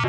You